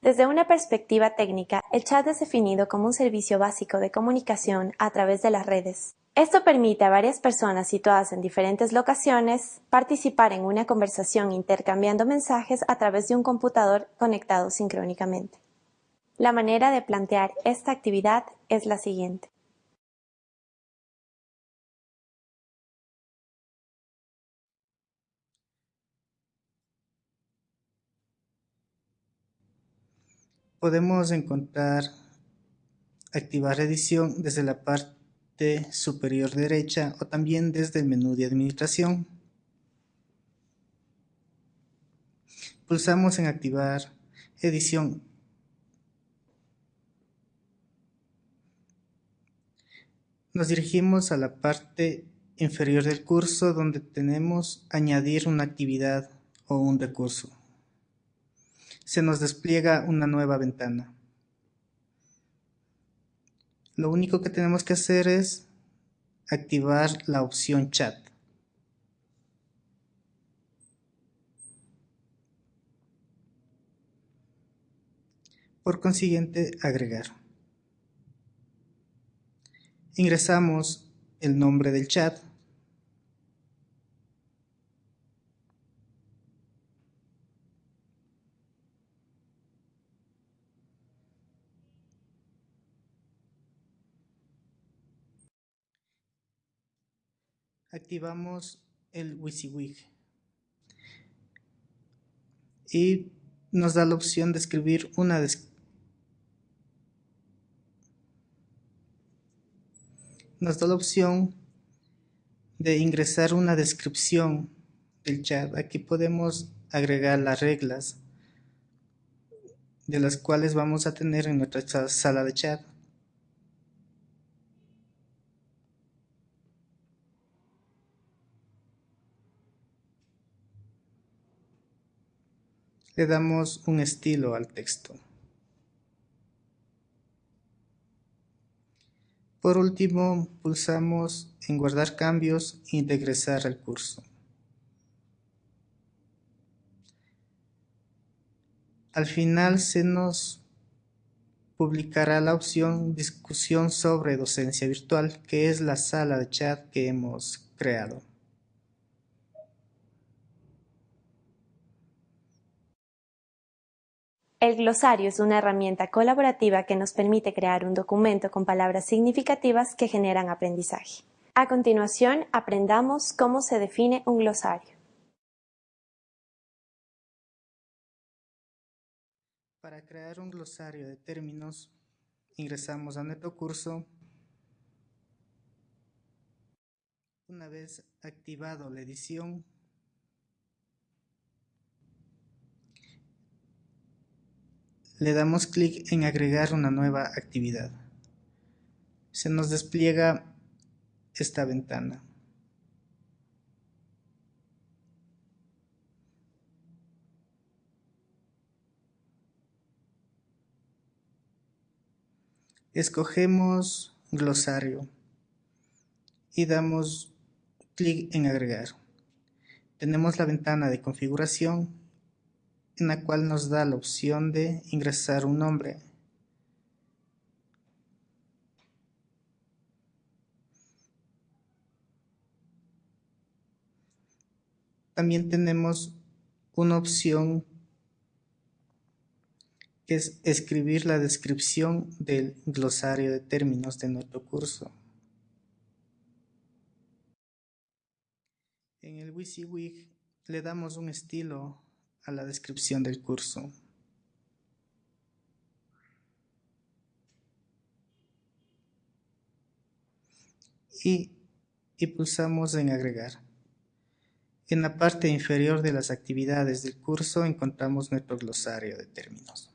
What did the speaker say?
Desde una perspectiva técnica, el chat es definido como un servicio básico de comunicación a través de las redes. Esto permite a varias personas situadas en diferentes locaciones participar en una conversación intercambiando mensajes a través de un computador conectado sincrónicamente. La manera de plantear esta actividad es la siguiente. Podemos encontrar activar edición desde la parte superior derecha o también desde el menú de administración. Pulsamos en activar edición. Nos dirigimos a la parte inferior del curso donde tenemos añadir una actividad o un recurso se nos despliega una nueva ventana. Lo único que tenemos que hacer es activar la opción chat. Por consiguiente, agregar. Ingresamos el nombre del chat activamos el WYSIWYG y nos da la opción de escribir una nos da la opción de ingresar una descripción del chat. Aquí podemos agregar las reglas de las cuales vamos a tener en nuestra sala de chat. Le damos un estilo al texto. Por último, pulsamos en guardar cambios y regresar al curso. Al final se nos publicará la opción discusión sobre docencia virtual, que es la sala de chat que hemos creado. El glosario es una herramienta colaborativa que nos permite crear un documento con palabras significativas que generan aprendizaje. A continuación, aprendamos cómo se define un glosario. Para crear un glosario de términos, ingresamos a nuestro curso. Una vez activado la edición, le damos clic en agregar una nueva actividad. Se nos despliega esta ventana. Escogemos glosario y damos clic en agregar. Tenemos la ventana de configuración en la cual nos da la opción de ingresar un nombre. También tenemos una opción que es escribir la descripción del glosario de términos de nuestro curso. En el WYSIWYG le damos un estilo a la descripción del curso. Y, y pulsamos en agregar. En la parte inferior de las actividades del curso encontramos nuestro glosario de términos.